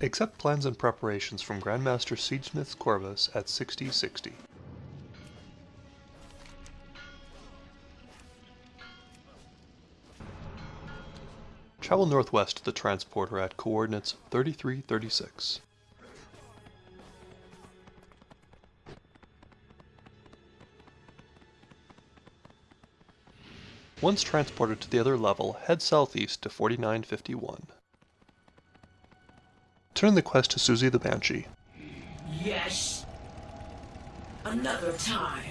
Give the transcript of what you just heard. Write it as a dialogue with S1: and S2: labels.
S1: Accept plans and preparations from Grandmaster Siegesmith Corvus at 6060. Travel northwest to the transporter at coordinates 3336. Once transported to the other level, head southeast to 4951. Turn the quest to Susie the Banshee.
S2: Yes. Another time.